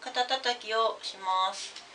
肩たたきをします。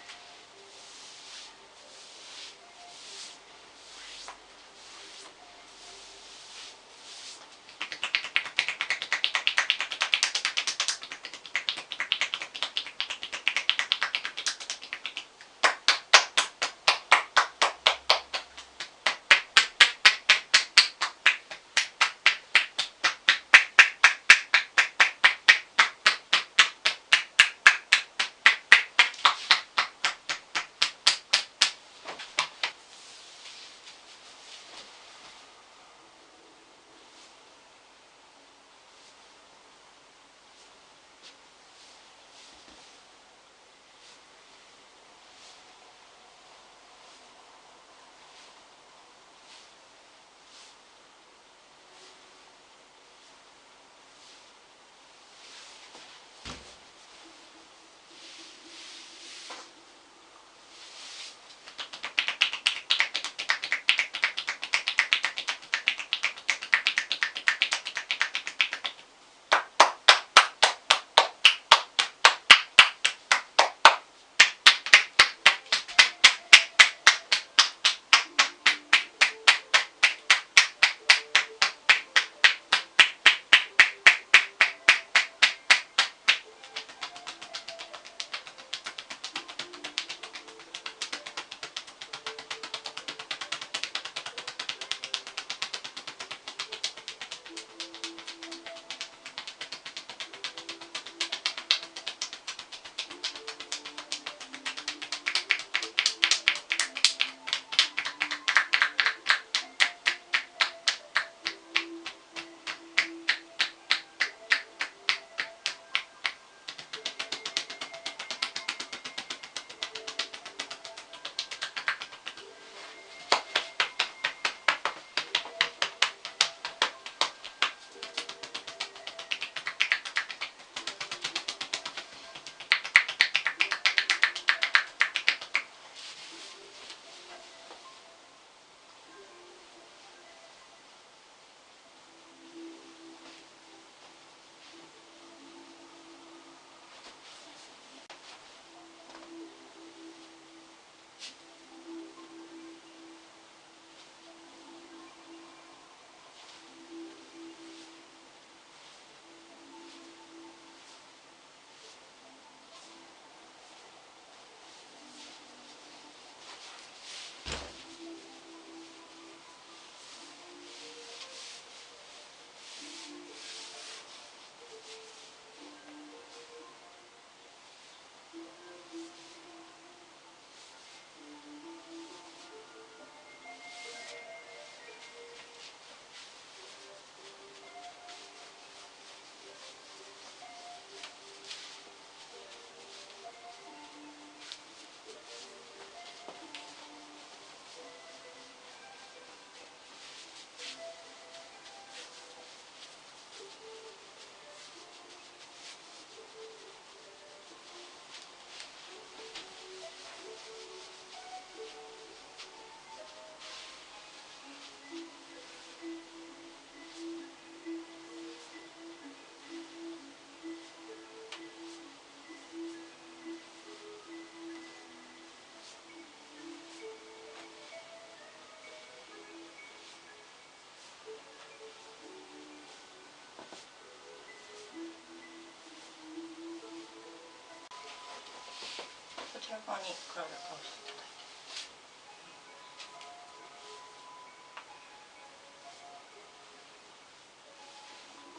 ちら側に体を倒していただいて。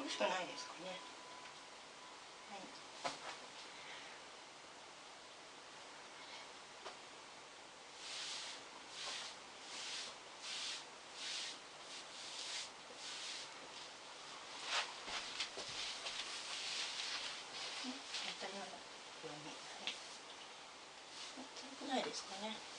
苦しくないですかね。はい。ね当たり前だように。はい。辛くないですかね。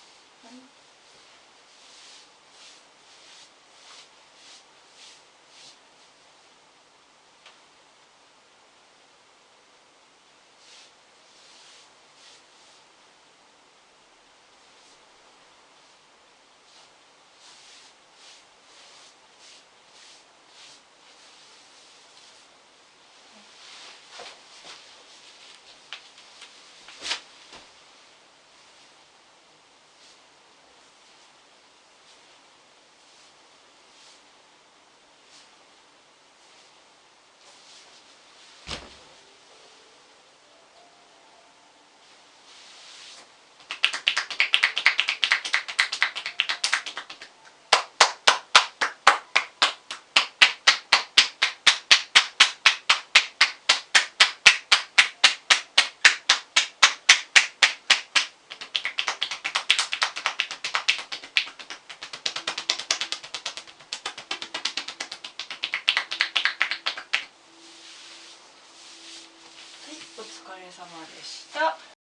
様でした。